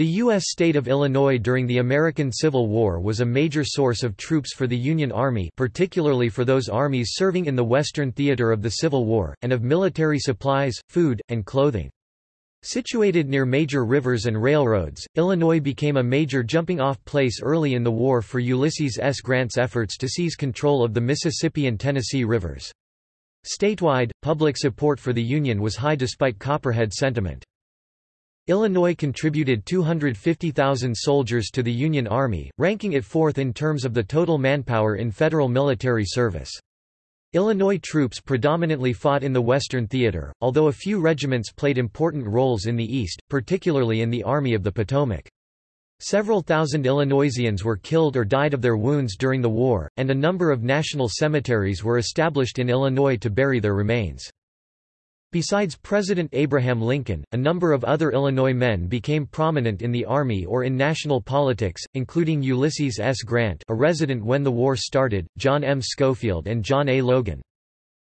The U.S. state of Illinois during the American Civil War was a major source of troops for the Union Army particularly for those armies serving in the Western theater of the Civil War, and of military supplies, food, and clothing. Situated near major rivers and railroads, Illinois became a major jumping-off place early in the war for Ulysses S. Grant's efforts to seize control of the Mississippi and Tennessee rivers. Statewide, public support for the Union was high despite Copperhead sentiment. Illinois contributed 250,000 soldiers to the Union Army, ranking it fourth in terms of the total manpower in federal military service. Illinois troops predominantly fought in the Western Theater, although a few regiments played important roles in the East, particularly in the Army of the Potomac. Several thousand Illinoisians were killed or died of their wounds during the war, and a number of national cemeteries were established in Illinois to bury their remains. Besides President Abraham Lincoln, a number of other Illinois men became prominent in the Army or in national politics, including Ulysses S. Grant a resident when the war started, John M. Schofield and John A. Logan.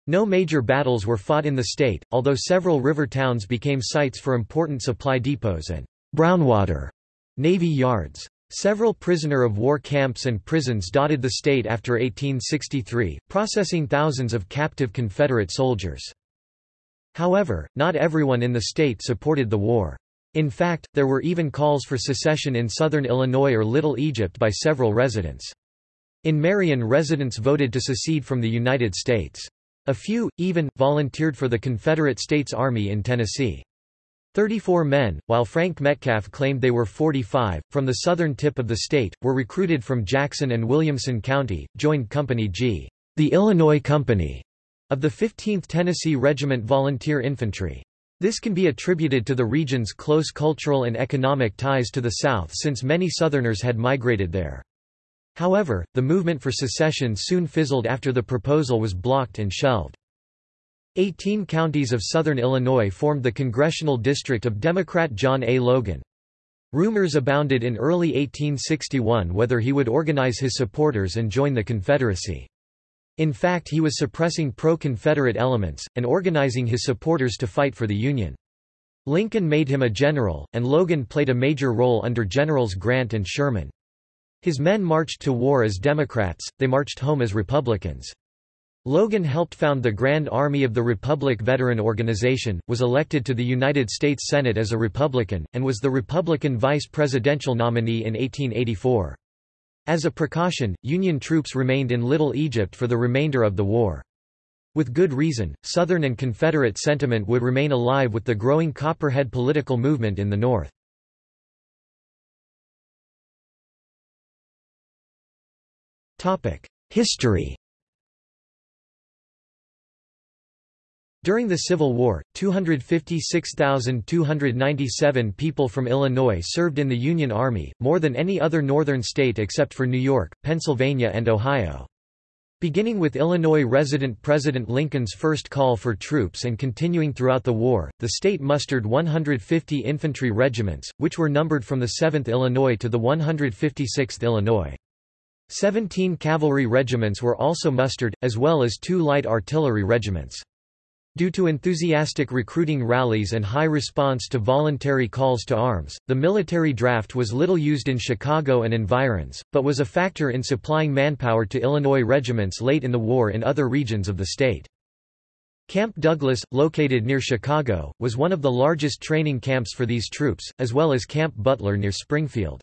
No major battles were fought in the state, although several river towns became sites for important supply depots and Brownwater Navy yards. Several prisoner of war camps and prisons dotted the state after 1863, processing thousands of captive Confederate soldiers. However, not everyone in the state supported the war. In fact, there were even calls for secession in southern Illinois or Little Egypt by several residents. In Marion residents voted to secede from the United States. A few, even, volunteered for the Confederate States Army in Tennessee. 34 men, while Frank Metcalf claimed they were 45, from the southern tip of the state, were recruited from Jackson and Williamson County, joined Company G, the Illinois Company, of the 15th Tennessee Regiment Volunteer Infantry. This can be attributed to the region's close cultural and economic ties to the South since many Southerners had migrated there. However, the movement for secession soon fizzled after the proposal was blocked and shelved. Eighteen counties of southern Illinois formed the congressional district of Democrat John A. Logan. Rumors abounded in early 1861 whether he would organize his supporters and join the Confederacy. In fact he was suppressing pro-Confederate elements, and organizing his supporters to fight for the Union. Lincoln made him a general, and Logan played a major role under Generals Grant and Sherman. His men marched to war as Democrats, they marched home as Republicans. Logan helped found the Grand Army of the Republic Veteran Organization, was elected to the United States Senate as a Republican, and was the Republican vice presidential nominee in 1884. As a precaution, Union troops remained in Little Egypt for the remainder of the war. With good reason, Southern and Confederate sentiment would remain alive with the growing Copperhead political movement in the North. History During the Civil War, 256,297 people from Illinois served in the Union Army, more than any other northern state except for New York, Pennsylvania and Ohio. Beginning with Illinois resident President Lincoln's first call for troops and continuing throughout the war, the state mustered 150 infantry regiments, which were numbered from the 7th Illinois to the 156th Illinois. Seventeen cavalry regiments were also mustered, as well as two light artillery regiments. Due to enthusiastic recruiting rallies and high response to voluntary calls to arms, the military draft was little used in Chicago and environs, but was a factor in supplying manpower to Illinois regiments late in the war in other regions of the state. Camp Douglas, located near Chicago, was one of the largest training camps for these troops, as well as Camp Butler near Springfield.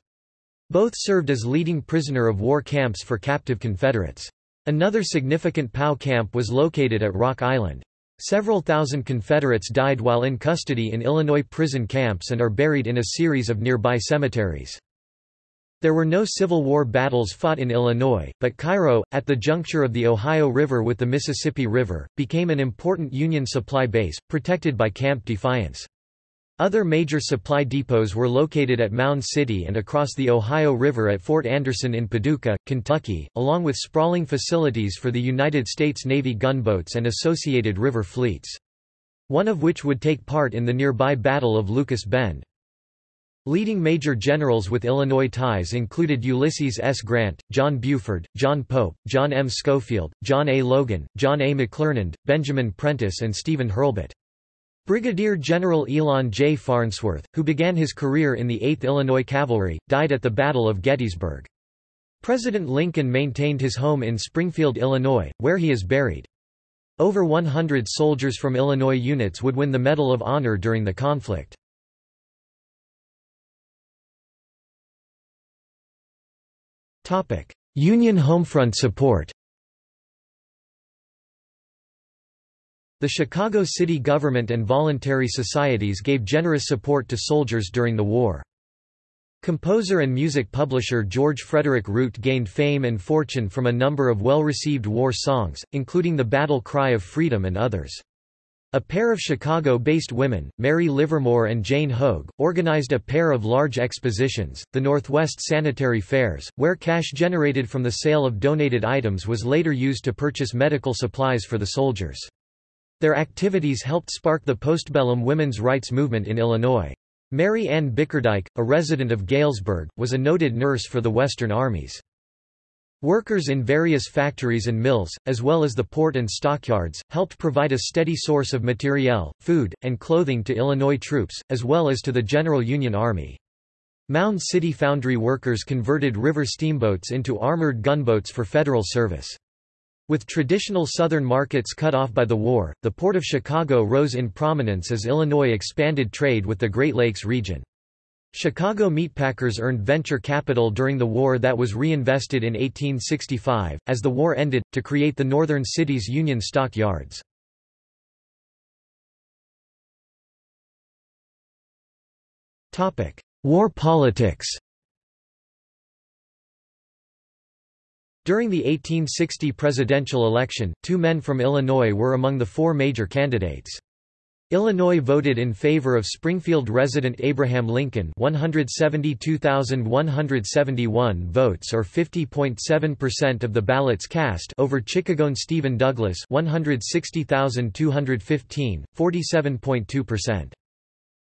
Both served as leading prisoner of war camps for captive Confederates. Another significant POW camp was located at Rock Island. Several thousand Confederates died while in custody in Illinois prison camps and are buried in a series of nearby cemeteries. There were no Civil War battles fought in Illinois, but Cairo, at the juncture of the Ohio River with the Mississippi River, became an important Union supply base, protected by Camp Defiance. Other major supply depots were located at Mound City and across the Ohio River at Fort Anderson in Paducah, Kentucky, along with sprawling facilities for the United States Navy gunboats and associated river fleets. One of which would take part in the nearby Battle of Lucas Bend. Leading major generals with Illinois ties included Ulysses S. Grant, John Buford, John Pope, John M. Schofield, John A. Logan, John A. McClernand, Benjamin Prentiss and Stephen Hurlbut. Brigadier General Elon J. Farnsworth, who began his career in the 8th Illinois Cavalry, died at the Battle of Gettysburg. President Lincoln maintained his home in Springfield, Illinois, where he is buried. Over 100 soldiers from Illinois units would win the Medal of Honor during the conflict. Union homefront support The Chicago city government and voluntary societies gave generous support to soldiers during the war. Composer and music publisher George Frederick Root gained fame and fortune from a number of well-received war songs, including the Battle Cry of Freedom and others. A pair of Chicago-based women, Mary Livermore and Jane Hoge, organized a pair of large expositions, the Northwest Sanitary Fairs, where cash generated from the sale of donated items was later used to purchase medical supplies for the soldiers. Their activities helped spark the postbellum women's rights movement in Illinois. Mary Ann Bickerdike, a resident of Galesburg, was a noted nurse for the Western armies. Workers in various factories and mills, as well as the port and stockyards, helped provide a steady source of materiel, food, and clothing to Illinois troops, as well as to the General Union Army. Mound City foundry workers converted river steamboats into armored gunboats for federal service. With traditional southern markets cut off by the war, the Port of Chicago rose in prominence as Illinois expanded trade with the Great Lakes region. Chicago meatpackers earned venture capital during the war that was reinvested in 1865, as the war ended, to create the northern city's Union Stock Yards. War politics During the 1860 presidential election, two men from Illinois were among the four major candidates. Illinois voted in favor of Springfield resident Abraham Lincoln 172,171 votes or 50.7% of the ballots cast over Chicagoan Stephen Douglas 160,215, 47.2%.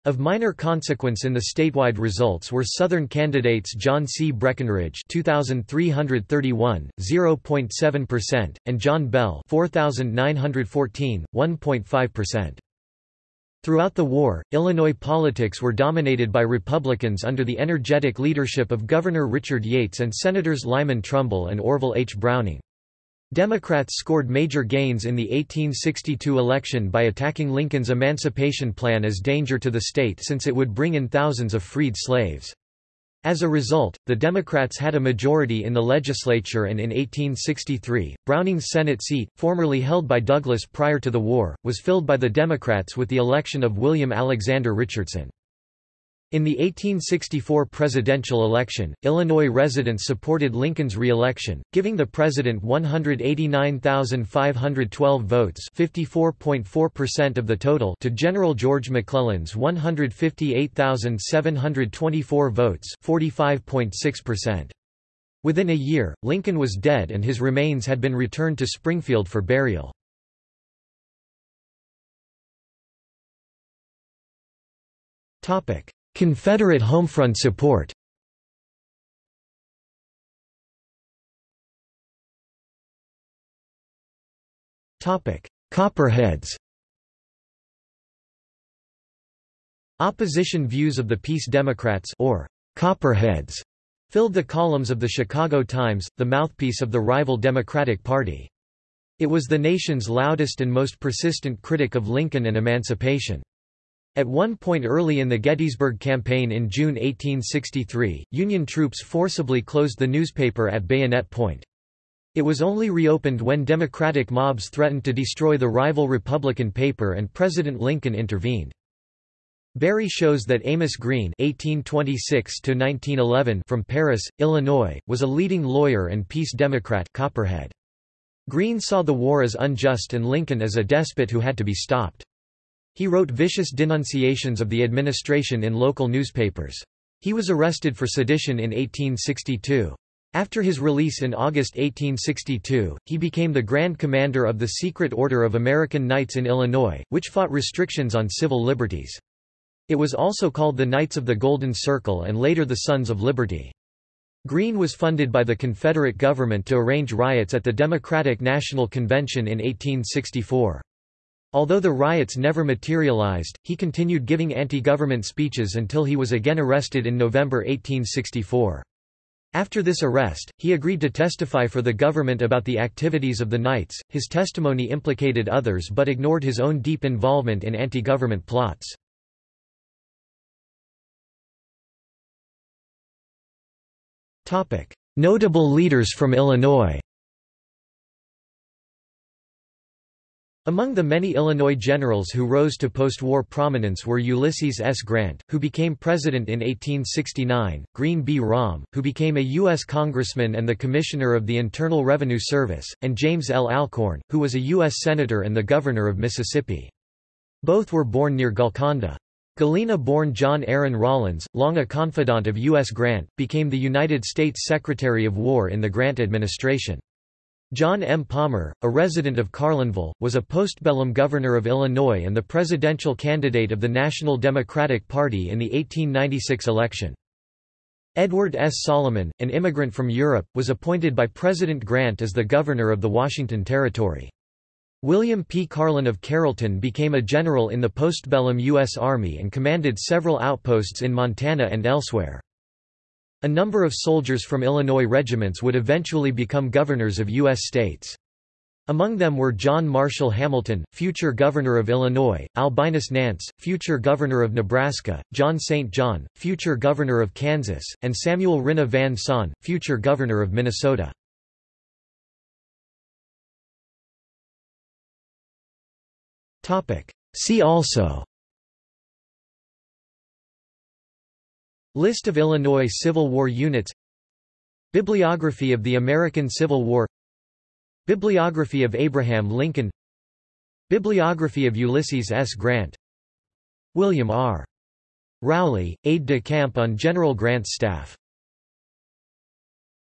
Of minor consequence in the statewide results were Southern candidates John C. Breckinridge 2331, 0.7%, and John Bell 4914, 1.5%. Throughout the war, Illinois politics were dominated by Republicans under the energetic leadership of Governor Richard Yates and Senators Lyman Trumbull and Orville H. Browning. Democrats scored major gains in the 1862 election by attacking Lincoln's emancipation plan as danger to the state since it would bring in thousands of freed slaves. As a result, the Democrats had a majority in the legislature and in 1863, Browning's Senate seat, formerly held by Douglas prior to the war, was filled by the Democrats with the election of William Alexander Richardson. In the 1864 presidential election, Illinois residents supported Lincoln's re-election, giving the president 189,512 votes of the total to General George McClellan's 158,724 votes 45.6%. Within a year, Lincoln was dead and his remains had been returned to Springfield for burial. Topic Confederate homefront support Copperheads Opposition views of the Peace Democrats or Copperheads filled the columns of the Chicago Times, the mouthpiece of the rival Democratic Party. It was the nation's loudest and most persistent critic of Lincoln and emancipation. At one point early in the Gettysburg Campaign in June 1863, Union troops forcibly closed the newspaper at bayonet point. It was only reopened when Democratic mobs threatened to destroy the rival Republican paper and President Lincoln intervened. Barry shows that Amos Green (1826–1911) from Paris, Illinois, was a leading lawyer and peace Democrat. Copperhead. Green saw the war as unjust and Lincoln as a despot who had to be stopped. He wrote vicious denunciations of the administration in local newspapers. He was arrested for sedition in 1862. After his release in August 1862, he became the Grand Commander of the Secret Order of American Knights in Illinois, which fought restrictions on civil liberties. It was also called the Knights of the Golden Circle and later the Sons of Liberty. Green was funded by the Confederate government to arrange riots at the Democratic National Convention in 1864. Although the riots never materialized, he continued giving anti-government speeches until he was again arrested in November 1864. After this arrest, he agreed to testify for the government about the activities of the Knights. His testimony implicated others but ignored his own deep involvement in anti-government plots. Notable leaders from Illinois. Among the many Illinois generals who rose to post-war prominence were Ulysses S. Grant, who became president in 1869, Green B. Raum, who became a U.S. congressman and the commissioner of the Internal Revenue Service, and James L. Alcorn, who was a U.S. senator and the governor of Mississippi. Both were born near Golconda. Galena-born John Aaron Rawlins, long a confidant of U.S. Grant, became the United States Secretary of War in the Grant administration. John M. Palmer, a resident of Carlinville, was a postbellum governor of Illinois and the presidential candidate of the National Democratic Party in the 1896 election. Edward S. Salomon, an immigrant from Europe, was appointed by President Grant as the governor of the Washington Territory. William P. Carlin of Carrollton became a general in the postbellum U.S. Army and commanded several outposts in Montana and elsewhere. A number of soldiers from Illinois regiments would eventually become governors of U.S. states. Among them were John Marshall Hamilton, future governor of Illinois, Albinus Nance, future governor of Nebraska, John St. John, future governor of Kansas, and Samuel Rinnah Van Sant, future governor of Minnesota. See also List of Illinois Civil War units. Bibliography of the American Civil War. Bibliography of Abraham Lincoln. Bibliography of Ulysses S. Grant. William R. Rowley, aide-de-camp on General Grant's staff